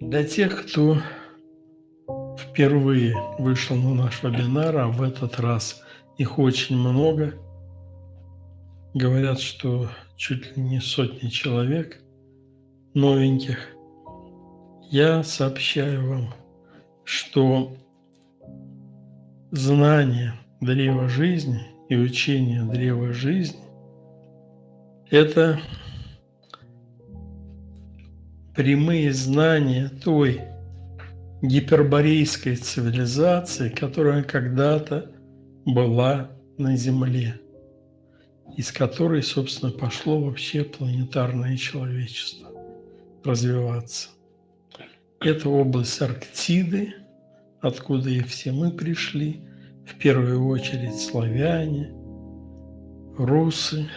Для тех, кто впервые вышел на наш вебинар, а в этот раз их очень много, говорят, что чуть ли не сотни человек новеньких, я сообщаю вам, что знание древа жизни и учение древа жизни – это прямые знания той гиперборейской цивилизации, которая когда-то была на Земле, из которой, собственно, пошло вообще планетарное человечество развиваться. Это область Арктиды, откуда и все мы пришли, в первую очередь славяне, русы,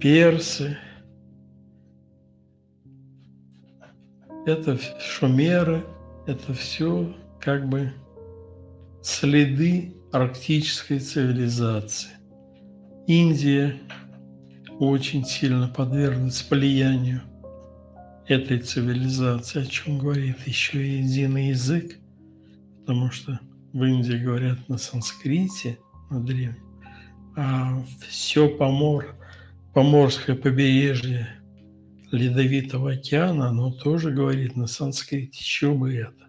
персы, это шумеры, это все как бы следы арктической цивилизации. Индия очень сильно подверглась влиянию этой цивилизации, о чем говорит еще и единый язык, потому что в Индии говорят на санскрите, на древнем, а все помор, поморское побережье Ледовитого океана, оно тоже говорит на санскрите, еще бы это.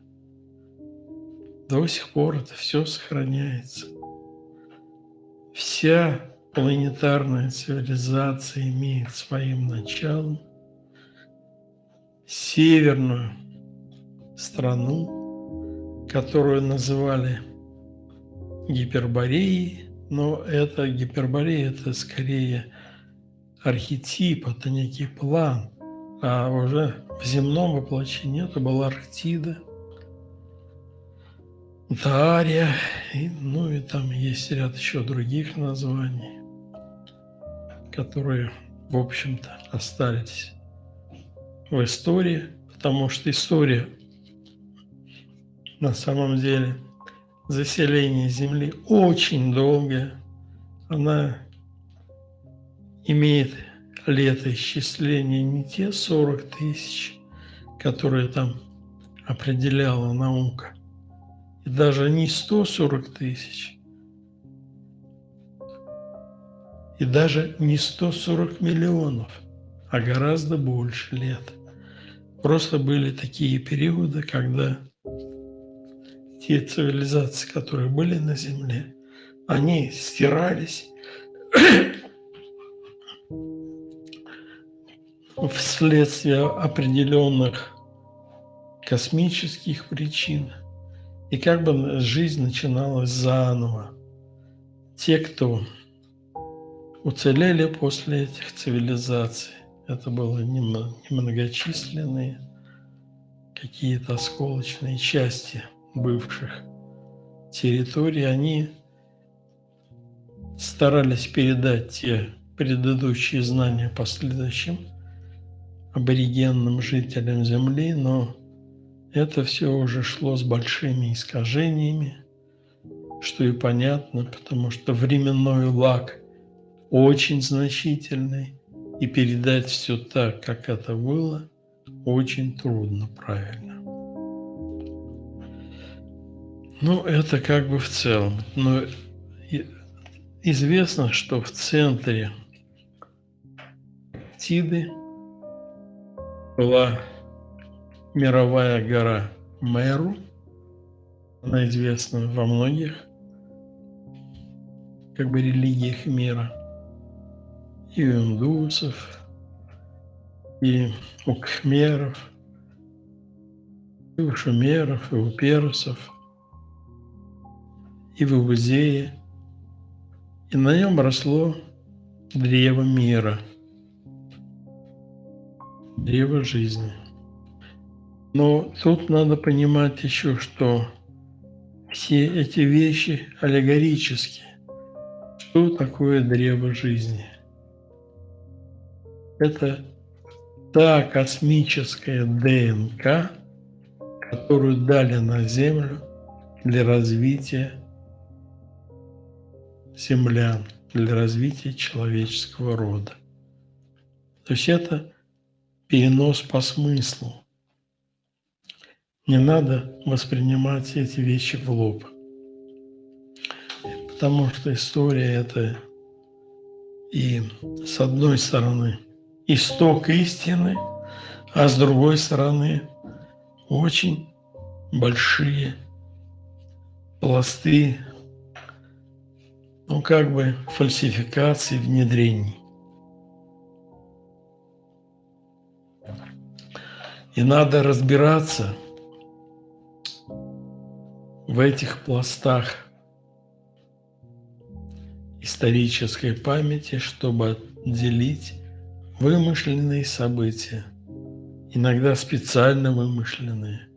До сих пор это все сохраняется. Вся планетарная цивилизация имеет своим началом северную страну, которую называли Гипербореей, но это Гиперборея – это скорее архетип, это некий план, а уже в земном воплощении это была Арктида, Дарья, и, ну и там есть ряд еще других названий, которые, в общем-то, остались в истории, потому что история на самом деле заселения Земли очень долгая, она имеет летоисчисления не те 40 тысяч, которые там определяла наука, и даже не 140 тысяч, и даже не 140 миллионов, а гораздо больше лет. Просто были такие периоды, когда те цивилизации, которые были на Земле, они стирались вследствие определенных космических причин. И как бы жизнь начиналась заново. Те, кто уцелели после этих цивилизаций, это было немногочисленные какие-то осколочные части бывших территорий, они старались передать те предыдущие знания последующим аборигенным жителям Земли, но это все уже шло с большими искажениями, что и понятно, потому что временной лак очень значительный, и передать все так, как это было, очень трудно правильно. Ну, это как бы в целом. Но известно, что в центре Тиды была мировая гора Меру. Она известна во многих как бы религиях мира. И у индусов, и у кхмеров, и у шумеров, и у персов, и в Иудее. И на нем росло древо мира – древо жизни. Но тут надо понимать еще, что все эти вещи аллегорические. Что такое древо жизни? Это та космическая ДНК, которую дали на Землю для развития землян для развития человеческого рода. То есть это перенос по смыслу. Не надо воспринимать эти вещи в лоб. Потому что история – это и с одной стороны исток истины, а с другой стороны очень большие пласты, ну как бы фальсификаций, внедрений. И надо разбираться в этих пластах исторической памяти, чтобы отделить вымышленные события, иногда специально вымышленные.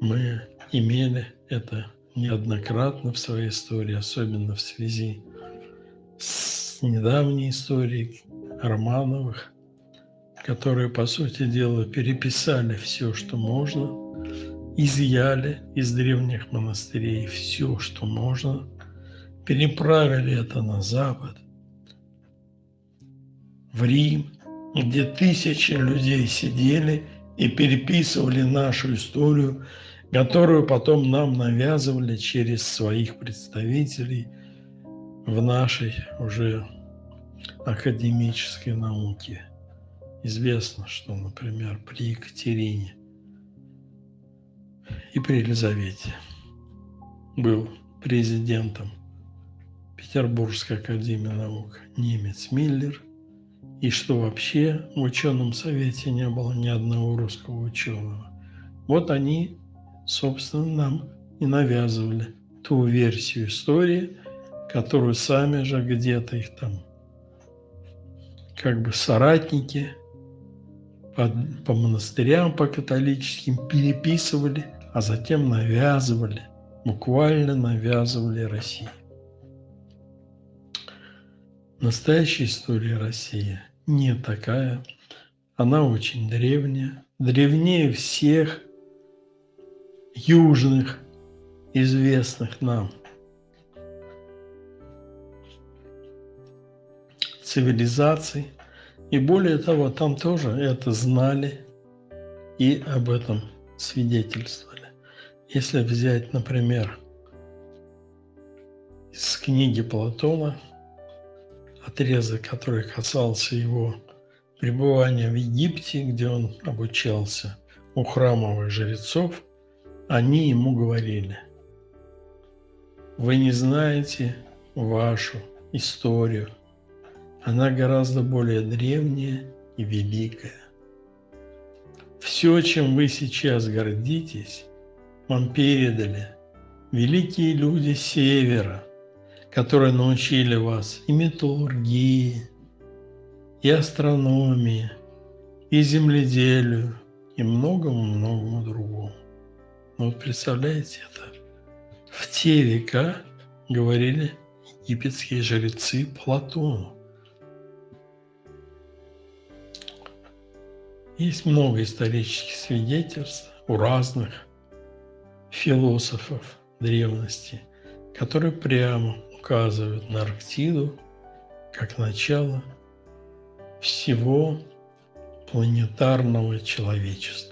Мы имели это неоднократно в своей истории, особенно в связи с недавней историей Романовых, которые, по сути дела, переписали все, что можно, изъяли из древних монастырей все, что можно, переправили это на Запад, в Рим, где тысячи людей сидели и переписывали нашу историю, которую потом нам навязывали через своих представителей в нашей уже академической науке. Известно, что, например, при Екатерине и при Елизавете был президентом Петербургской академии наук немец Миллер, и что вообще в ученом совете не было ни одного русского ученого. Вот они, собственно, нам и навязывали ту версию истории, которую сами же где-то их там как бы соратники – по, по монастырям, по католическим переписывали, а затем навязывали, буквально навязывали России. Настоящая история России не такая. Она очень древняя, древнее всех южных, известных нам цивилизаций – и более того, там тоже это знали и об этом свидетельствовали. Если взять, например, из книги Платона, отрезок, который касался его пребывания в Египте, где он обучался у храмовых жрецов, они ему говорили, вы не знаете вашу историю – она гораздо более древняя и великая. Все, чем вы сейчас гордитесь, вам передали великие люди Севера, которые научили вас и металлургии, и астрономии, и земледелию, и многому-многому другому. Но вот представляете это? В те века говорили египетские жрецы Платону. Есть много исторических свидетельств у разных философов древности, которые прямо указывают на Арктиду как начало всего планетарного человечества.